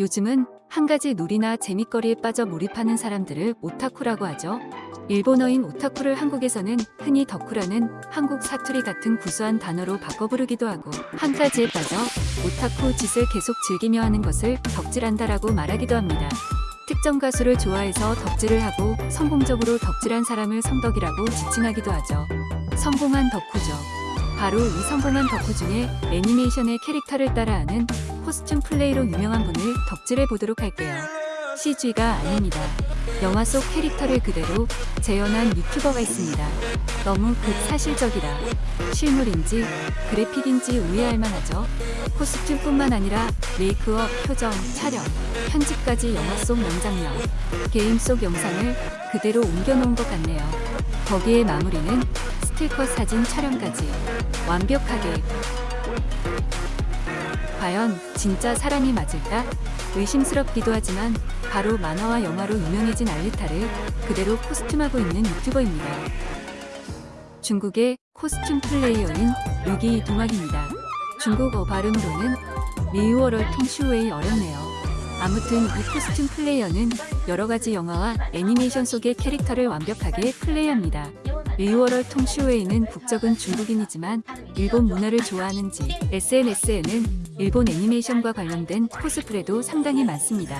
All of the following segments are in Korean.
요즘은 한 가지 놀이나 재밌거리에 빠져 몰입하는 사람들을 오타쿠라고 하죠. 일본어인 오타쿠를 한국에서는 흔히 덕후라는 한국 사투리 같은 구수한 단어로 바꿔 부르기도 하고 한 가지에 빠져 오타쿠 짓을 계속 즐기며 하는 것을 덕질한다라고 말하기도 합니다. 특정 가수를 좋아해서 덕질을 하고 성공적으로 덕질한 사람을 성덕이라고 지칭하기도 하죠. 성공한 덕후죠. 바로 이 성공한 덕후 중에 애니메이션의 캐릭터를 따라하는 코스튬 플레이로 유명한 분을 덕질해 보도록 할게요. CG가 아닙니다. 영화 속 캐릭터를 그대로 재현한 유튜버가 있습니다. 너무 극사실적이라 실물인지 그래픽인지 의아할 만하죠. 코스튬뿐만 아니라 메이크업, 표정, 촬영, 편집까지 영화 속 명장면, 게임 속 영상을 그대로 옮겨놓은 것 같네요. 거기에 마무리는 스틸컷 사진 촬영까지 완벽하게 과연 진짜 사람이 맞을까? 의심스럽기도 하지만 바로 만화와 영화로 유명해진 알리타를 그대로 코스튬하고 있는 유튜버입니다. 중국의 코스튬 플레이어인 유기 동학입니다. 중국어 발음으로는 리우어럴 통슈웨이 어렵네요. 아무튼 이 코스튬 플레이어는 여러가지 영화와 애니메이션 속의 캐릭터를 완벽하게 플레이합니다. 리우어럴 통슈웨이는 국적은 중국인이지만 일본 문화를 좋아하는지 SNS에는 일본 애니메이션과 관련된 코스프레도 상당히 많습니다.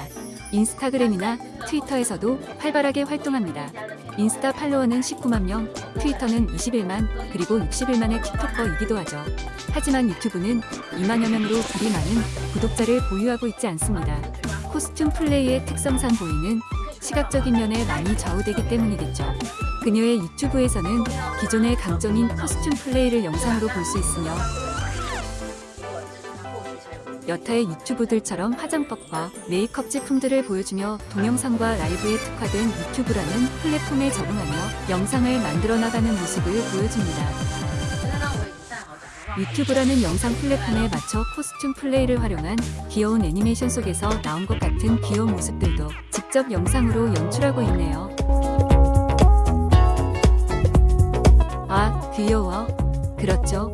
인스타그램이나 트위터에서도 활발하게 활동합니다. 인스타 팔로워는 19만 명, 트위터는 21만, 그리고 61만의 틱톡커이기도 하죠. 하지만 유튜브는 2만여 명으로 그리 많은 구독자를 보유하고 있지 않습니다. 코스튬 플레이의 특성상 보이는 시각적인 면에 많이 좌우되기 때문이겠죠. 그녀의 유튜브에서는 기존의 강점인 코스튬 플레이를 영상으로 볼 수 있으며 여타의 유튜브들처럼 화장법과 메이크업 제품들을 보여주며 동영상과 라이브에 특화된 유튜브라는 플랫폼에 적응하며 영상을 만들어 나가는 모습을 보여줍니다. 유튜브라는 영상 플랫폼에 맞춰 코스튬 플레이를 활용한 귀여운 애니메이션 속에서 나온 것 같은 귀여운 모습들도 직접 영상으로 연출하고 있네요. 귀여워. 그렇죠.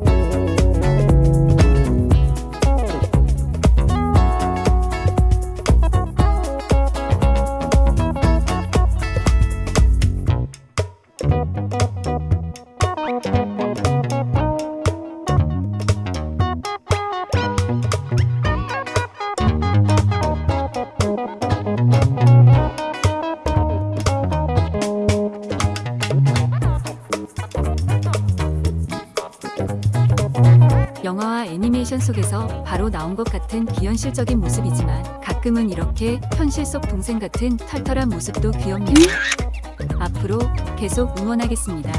영화와 애니메이션 속에서 바로 나온 것 같은 비현실적인 모습이지만 가끔은 이렇게 현실 속 동생 같은 털털한 모습도 귀엽네요. 앞으로 계속 응원하겠습니다.